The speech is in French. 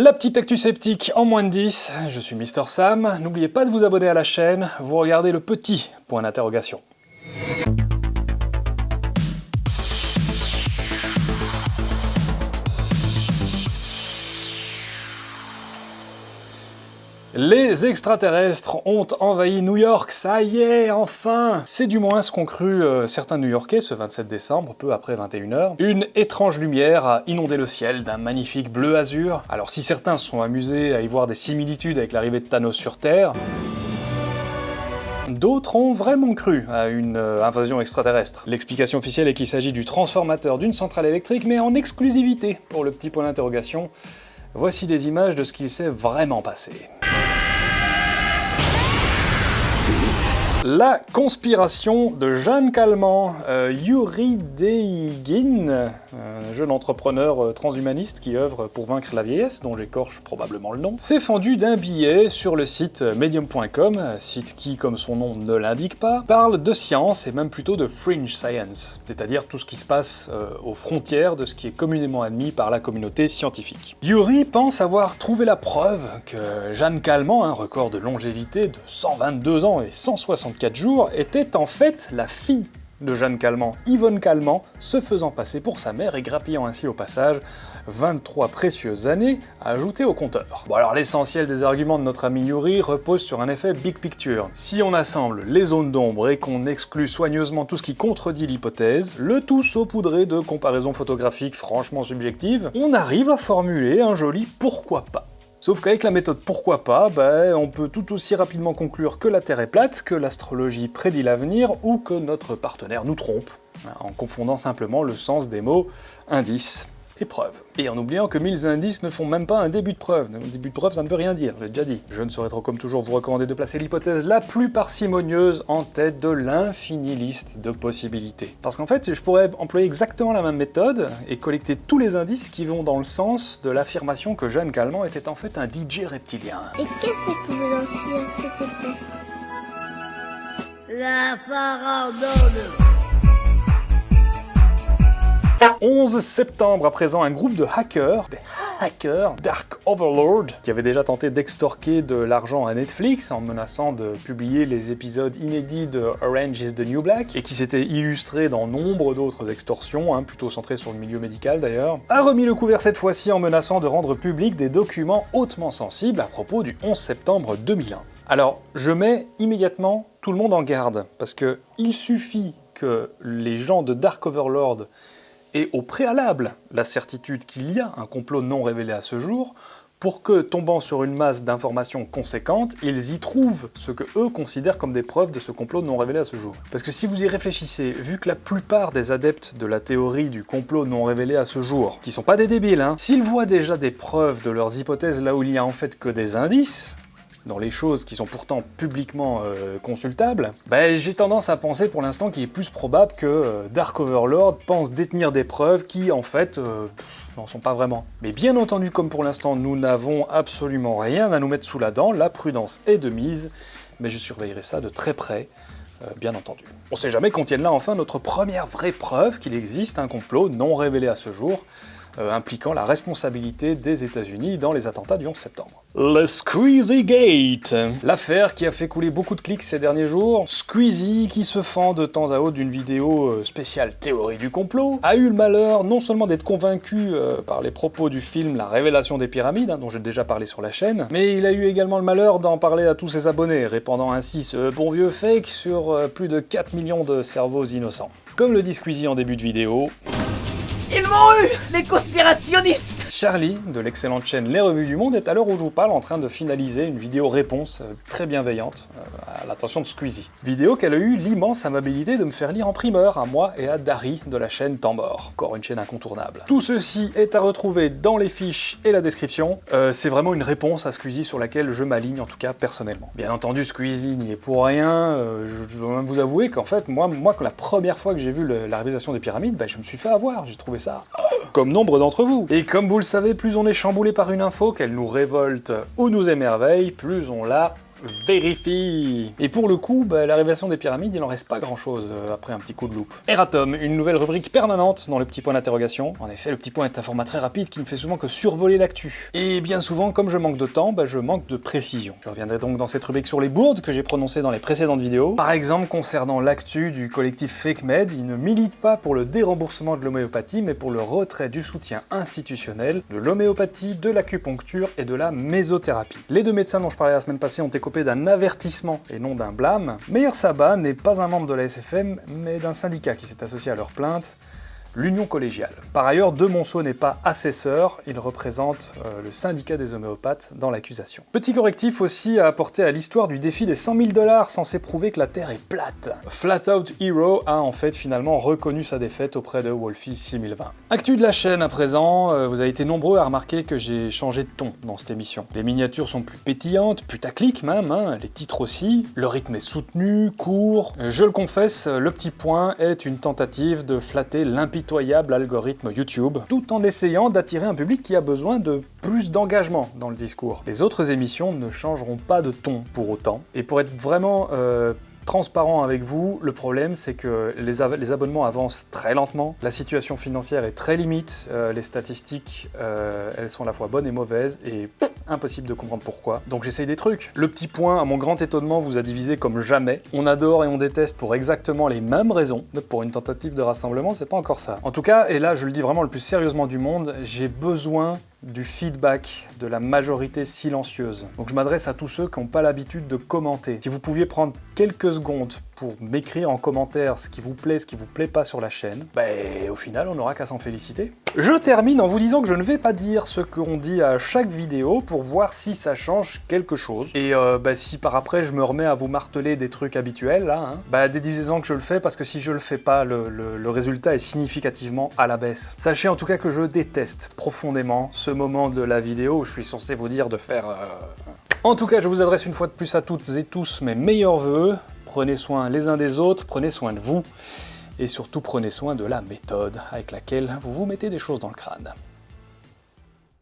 La petite actu sceptique en moins de 10, je suis Mister Sam, n'oubliez pas de vous abonner à la chaîne, vous regardez le petit point d'interrogation. Les extraterrestres ont envahi New York, ça y est, enfin C'est du moins ce qu'ont cru euh, certains New-Yorkais ce 27 décembre, peu après 21h. Une étrange lumière a inondé le ciel d'un magnifique bleu azur. Alors si certains se sont amusés à y voir des similitudes avec l'arrivée de Thanos sur Terre, D'autres ont vraiment cru à une euh, invasion extraterrestre. L'explication officielle est qu'il s'agit du transformateur d'une centrale électrique, mais en exclusivité pour le petit point d'interrogation. Voici des images de ce qu'il s'est vraiment passé. La conspiration de Jeanne Calment, euh, Yuri Deigin, un jeune entrepreneur euh, transhumaniste qui œuvre pour vaincre la vieillesse, dont j'écorche probablement le nom, s'est fendu d'un billet sur le site medium.com, site qui, comme son nom ne l'indique pas, parle de science et même plutôt de fringe science, c'est-à-dire tout ce qui se passe euh, aux frontières de ce qui est communément admis par la communauté scientifique. Yuri pense avoir trouvé la preuve que Jeanne Calment, un record de longévité de 122 ans et 160 4 jours, était en fait la fille de Jeanne Calment, Yvonne Calment, se faisant passer pour sa mère et grappillant ainsi au passage 23 précieuses années à ajouter au compteur. Bon alors l'essentiel des arguments de notre ami Yuri repose sur un effet big picture. Si on assemble les zones d'ombre et qu'on exclut soigneusement tout ce qui contredit l'hypothèse, le tout saupoudré de comparaisons photographiques franchement subjectives, on arrive à formuler un joli pourquoi pas. Sauf qu'avec la méthode pourquoi pas, ben, on peut tout aussi rapidement conclure que la Terre est plate, que l'astrologie prédit l'avenir, ou que notre partenaire nous trompe, hein, en confondant simplement le sens des mots indice Et en oubliant que 1000 indices ne font même pas un début de preuve. Un début de preuve, ça ne veut rien dire, j'ai déjà dit. Je ne saurais trop comme toujours vous recommander de placer l'hypothèse la plus parcimonieuse en tête de l'infinie liste de possibilités. Parce qu'en fait, je pourrais employer exactement la même méthode et collecter tous les indices qui vont dans le sens de l'affirmation que Jeanne Calment était en fait un DJ reptilien. Et qu'est-ce que vous lanciez à La farandole 11 septembre à présent, un groupe de hackers, des hackers, Dark Overlord, qui avait déjà tenté d'extorquer de l'argent à Netflix en menaçant de publier les épisodes inédits de Orange is the New Black, et qui s'était illustré dans nombre d'autres extorsions, hein, plutôt centrées sur le milieu médical d'ailleurs, a remis le couvert cette fois-ci en menaçant de rendre public des documents hautement sensibles à propos du 11 septembre 2001. Alors, je mets immédiatement tout le monde en garde, parce que il suffit que les gens de Dark Overlord et au préalable la certitude qu'il y a un complot non révélé à ce jour, pour que, tombant sur une masse d'informations conséquentes, ils y trouvent ce que eux considèrent comme des preuves de ce complot non révélé à ce jour. Parce que si vous y réfléchissez, vu que la plupart des adeptes de la théorie du complot non révélé à ce jour, qui sont pas des débiles, hein, s'ils voient déjà des preuves de leurs hypothèses là où il y a en fait que des indices, dans les choses qui sont pourtant publiquement euh, consultables, bah, j'ai tendance à penser pour l'instant qu'il est plus probable que euh, Dark Overlord pense détenir des preuves qui, en fait, euh, n'en sont pas vraiment. Mais bien entendu, comme pour l'instant, nous n'avons absolument rien à nous mettre sous la dent, la prudence est de mise, mais je surveillerai ça de très près, bien entendu. On sait jamais qu'on tienne là enfin notre première vraie preuve qu'il existe un complot non révélé à ce jour, euh, impliquant la responsabilité des États-Unis dans les attentats du 11 septembre. Le Squeezie Gate L'affaire qui a fait couler beaucoup de clics ces derniers jours, Squeezie, qui se fend de temps à autre d'une vidéo euh, spéciale théorie du complot, a eu le malheur non seulement d'être convaincu euh, par les propos du film La Révélation des Pyramides, hein, dont j'ai déjà parlé sur la chaîne, mais il a eu également le malheur d'en parler à tous ses abonnés, répandant ainsi ce bon vieux fake sur plus de 4 millions de cerveaux innocents. Comme le dit Squeezie en début de vidéo... Les conspirationnistes? Charlie, de l'excellente chaîne Les Revues du Monde, est à l'heure où je vous parle en train de finaliser une vidéo réponse euh, très bienveillante euh, l'attention de Squeezie. Vidéo qu'elle a eu l'immense amabilité de me faire lire en primeur, à moi et à Dari de la chaîne Temps Mort, encore une chaîne incontournable. Tout ceci est à retrouver dans les fiches et la description. Euh, c'est vraiment une réponse à Squeezie sur laquelle je m'aligne, en tout cas personnellement. Bien entendu, Squeezie n'y est pour rien, je dois même vous avouer qu'en fait, moi, moi, la première fois que j'ai vu la réalisation des pyramides, ben, je me suis fait avoir, j'ai trouvé ça comme nombre d'entre vous. Et comme vous le savez, plus on est chamboulé par une info, qu'elle nous révolte ou nous émerveille, plus on la vérifie. Et pour le coup, bah, des pyramides, il en reste pas grand-chose euh, après un petit coup de loupe. Eratom, une nouvelle rubrique permanente dans le petit point d'interrogation. En effet, le petit point est un format très rapide qui ne fait souvent que survoler l'actu. Et bien souvent, comme je manque de temps, bah, je manque de précision. Je reviendrai donc dans cette rubrique sur les bourdes que j'ai prononcées dans les précédentes vidéos. Par exemple, concernant l'actu du collectif FakeMed, il ne milite pas pour le déremboursement de l'homéopathie, mais pour le retrait du soutien institutionnel de l'homéopathie, de l'acupuncture et de la mésothérapie. Les deux médecins dont je parlais la semaine passée ont d'un avertissement et non d'un blâme. Meilleur Sabat n'est pas un membre de la SFM, mais d'un syndicat qui s'est associé à leur plainte, l'Union collégiale. Par ailleurs, De Monceau n'est pas assesseur, il représente euh, le syndicat des homéopathes dans l'accusation. Petit correctif aussi à apporter à l'histoire du défi des 100 000 dollars censé prouver que la Terre est plate. Flat Out Hero a en fait finalement reconnu sa défaite auprès de Wolfie 6020. Actu de la chaîne à présent, euh, vous avez été nombreux à remarquer que j'ai changé de ton dans cette émission. Les miniatures sont plus pétillantes, putaclic même, hein, les titres aussi, le rythme est soutenu, court. Je le confesse, le petit point est une tentative de flatter l'impitoyable algorithme YouTube, tout en essayant d'attirer un public qui a besoin de plus d'engagement dans le discours. Les autres émissions ne changeront pas de ton pour autant, et pour être vraiment euh, transparent avec vous, le problème c'est que les, abonnements avancent très lentement, la situation financière est très limite, euh, les statistiques euh, elles sont à la fois bonnes et mauvaises, et impossible de comprendre pourquoi. Donc j'essaye des trucs. Le petit point, à mon grand étonnement, vous a divisé comme jamais. On adore et on déteste pour exactement les mêmes raisons. Pour une tentative de rassemblement, c'est pas encore ça. En tout cas, et là je le dis vraiment le plus sérieusement du monde, j'ai besoin du feedback de la majorité silencieuse. Donc je m'adresse à tous ceux qui n'ont pas l'habitude de commenter. Si vous pouviez prendre quelques secondes pour m'écrire en commentaire ce qui vous plaît, ce qui vous plaît pas sur la chaîne, bah au final on n'aura qu'à s'en féliciter. Je termine en vous disant que je ne vais pas dire ce qu'on dit à chaque vidéo pour voir si ça change quelque chose. Et euh, bah, si par après je me remets à vous marteler des trucs habituels, là, hein, bah déduisez-en que je le fais parce que si je le fais pas, le, le résultat est significativement à la baisse. Sachez en tout cas que je déteste profondément moment de la vidéo où je suis censé vous dire de faire... Euh, en tout cas, je vous adresse une fois de plus à toutes et tous mes meilleurs voeux. Prenez soin les uns des autres, prenez soin de vous, et surtout prenez soin de la méthode avec laquelle vous vous mettez des choses dans le crâne.